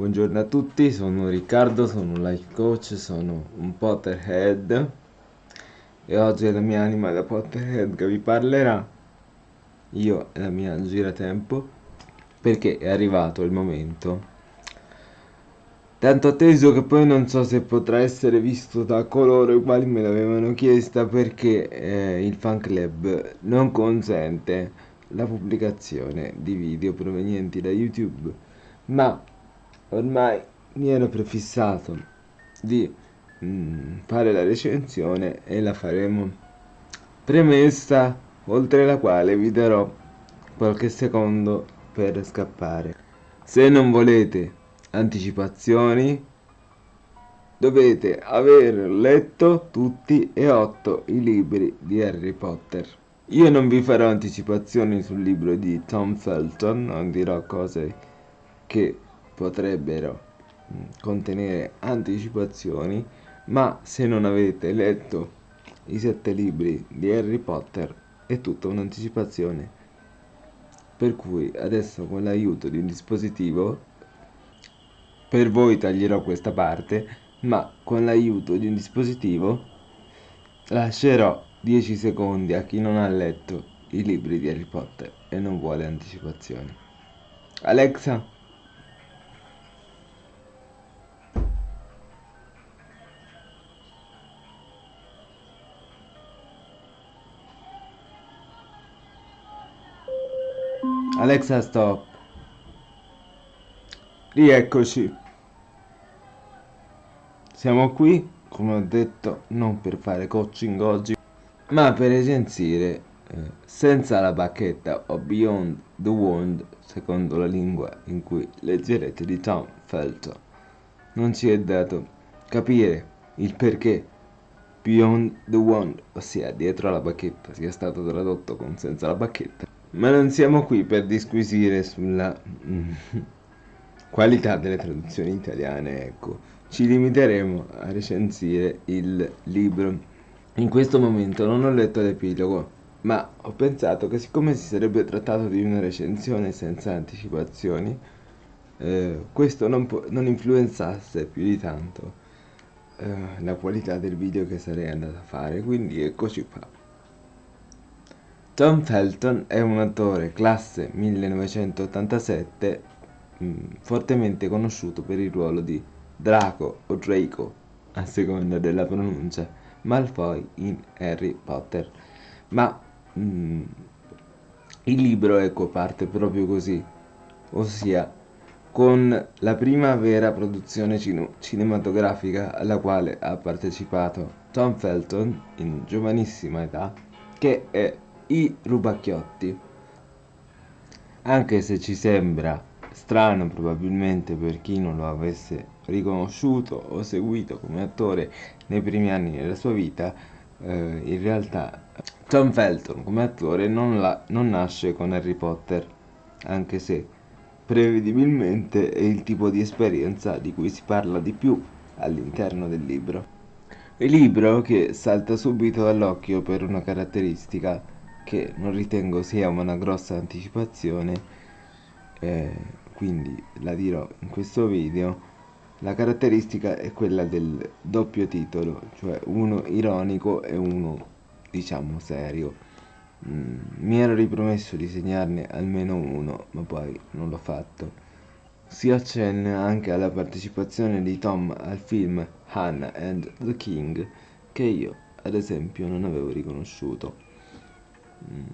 Buongiorno a tutti, sono Riccardo, sono un life coach, sono un Potterhead. E oggi è la mia anima da Potterhead che vi parlerà, io e la mia giratempo, perché è arrivato il momento. Tanto atteso che poi non so se potrà essere visto da coloro i quali me l'avevano chiesta perché eh, il fan club non consente la pubblicazione di video provenienti da YouTube. Ma ormai mi ero prefissato di mm, fare la recensione e la faremo premessa oltre la quale vi darò qualche secondo per scappare se non volete anticipazioni dovete aver letto tutti e otto i libri di Harry Potter. Io non vi farò anticipazioni sul libro di Tom Felton, non dirò cose che potrebbero mm, contenere anticipazioni, ma se non avete letto i sette libri di Harry Potter è tutta un'anticipazione. Per cui adesso con l'aiuto di un dispositivo per voi taglierò questa parte, ma con l'aiuto di un dispositivo lascerò 10 secondi a chi non ha letto i libri di Harry Potter e non vuole anticipazioni. Alexa, Alexa stop. Rieccoci. Siamo qui, come ho detto, non per fare coaching oggi, ma per recensire eh, senza la bacchetta o Beyond the Wand, secondo la lingua in cui leggerete di Tom Felton. Non ci è dato capire il perché Beyond the Wand, ossia dietro la bacchetta, sia stato tradotto con senza la bacchetta. Ma non siamo qui per disquisire sulla qualità delle traduzioni italiane, ecco ci limiteremo a recensire il libro. In questo momento non ho letto l'epilogo, ma ho pensato che siccome si sarebbe trattato di una recensione senza anticipazioni, eh, questo non, non, influenzasse più di tanto eh, la qualità del video che sarei andato a fare, quindi eccoci qua. Tom Felton è un attore classe 1987 mh, mm, fortemente conosciuto per il ruolo di Draco o Draco, a seconda della pronuncia, Malfoy in Harry Potter. Ma mm, il libro ecco parte proprio così, ossia con la prima vera produzione cin cinematografica alla quale ha partecipato Tom Felton in giovanissima età, che è I Rubacchiotti. Anche se ci sembra strano probabilmente per chi non lo avesse riconosciuto o seguito come attore nei primi anni della sua vita, eh, in realtà Tom Felton come attore non, la, non nasce con Harry Potter, anche se prevedibilmente è il tipo di esperienza di cui si parla di più all'interno del libro. Il libro che salta subito all'occhio per una caratteristica che non ritengo sia una grossa anticipazione, eh, quindi la dirò in questo video, la caratteristica è quella del doppio titolo, cioè uno ironico e uno, diciamo, serio. Mm, mi ero ripromesso di segnarne almeno uno, ma poi non l'ho fatto. Si accenna anche alla partecipazione di Tom al film Hannah and the King, che io, ad esempio, non avevo riconosciuto. Mm.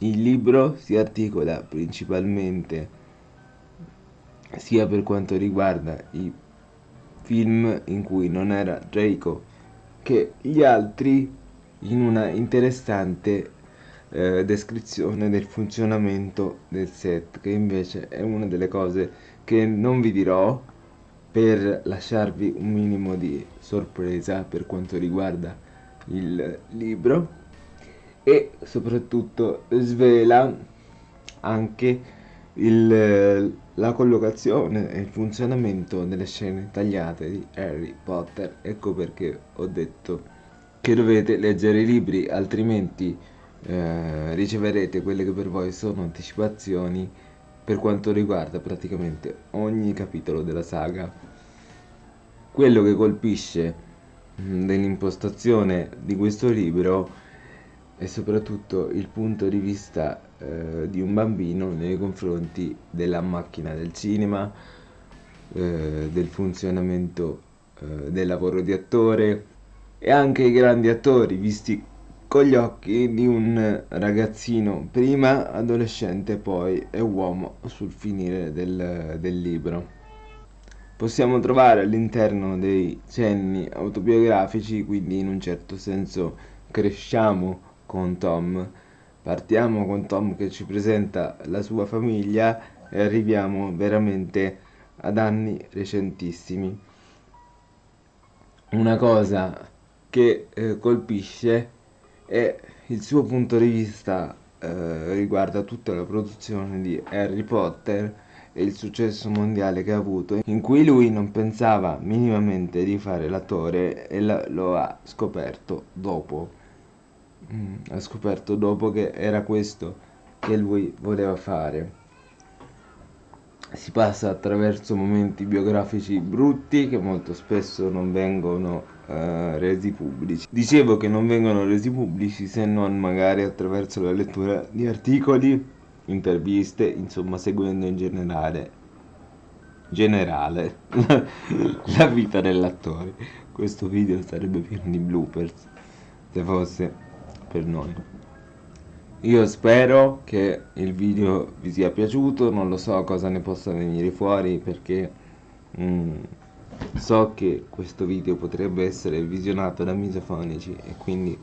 Il libro si articola principalmente sia per quanto riguarda i film in cui non era Draco che gli altri in una interessante eh, descrizione del funzionamento del set che invece è una delle cose che non vi dirò per lasciarvi un minimo di sorpresa per quanto riguarda il libro e soprattutto svela anche il, la collocazione e il funzionamento delle scene tagliate di Harry Potter. Ecco perché ho detto che dovete leggere i libri, altrimenti eh, riceverete quelle che per voi sono anticipazioni per quanto riguarda praticamente ogni capitolo della saga. Quello che colpisce mm, dell'impostazione di questo libro è soprattutto il punto di vista eh, di un bambino nei confronti della macchina del cinema, eh, del funzionamento eh, del lavoro di attore e anche i grandi attori visti con gli occhi di un ragazzino prima adolescente poi e uomo sul finire del, del libro. Possiamo trovare all'interno dei cenni autobiografici quindi in un certo senso cresciamo con Tom. Partiamo con Tom che ci presenta la sua famiglia e arriviamo veramente ad anni recentissimi. Una cosa che eh, colpisce è il suo punto di vista eh, riguarda tutta la produzione di Harry Potter e il successo mondiale che ha avuto in cui lui non pensava minimamente di fare l'attore e la, lo ha scoperto dopo mm, ha scoperto dopo che era questo che lui voleva fare si passa attraverso momenti biografici brutti che molto spesso non vengono eh, resi pubblici. Dicevo che non vengono resi pubblici se non magari attraverso la lettura di articoli, interviste, insomma seguendo in generale generale la vita dell'attore. Questo video sarebbe pieno di bloopers se fosse per noi. Io spero che il video vi sia piaciuto, non lo so cosa ne possa venire fuori perché mm, so che questo video potrebbe essere visionato da misofonici e quindi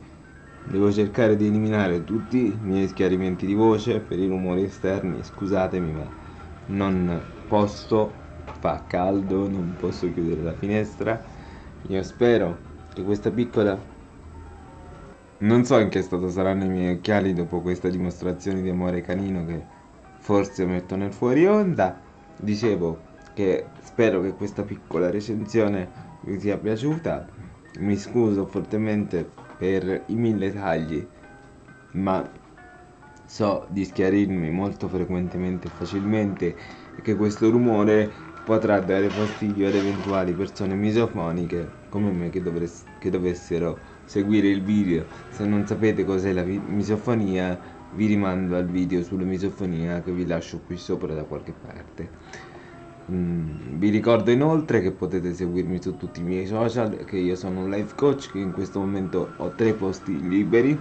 devo cercare di eliminare tutti i miei schiarimenti di voce per i rumori esterni, scusatemi ma non posso, fa caldo, non posso chiudere la finestra. Io spero che questa piccola non so in che stato saranno i miei occhiali dopo questa dimostrazione di amore canino che forse metto nel fuori onda. Dicevo che spero che questa piccola recensione vi sia piaciuta. Mi scuso fortemente per i mille tagli, ma so di schiarirmi molto frequentemente e facilmente e che questo rumore potrà dare fastidio ad eventuali persone misofoniche come me che, che dovessero seguire il video. Se non sapete cos'è la misofonia vi rimando al video sulla misofonia che vi lascio qui sopra da qualche parte. Mm, vi ricordo inoltre che potete seguirmi su tutti i miei social che io sono un life coach che in questo momento ho tre posti liberi.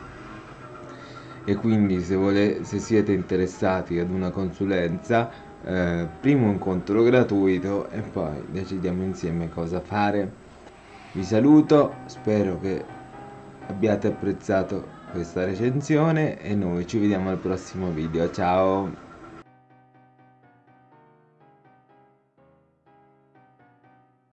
E quindi se, vole, se siete interessati ad una consulenza eh, primo incontro gratuito e poi decidiamo insieme cosa fare. Vi saluto spero che abbiate apprezzato questa recensione e noi ci vediamo al prossimo video. Ciao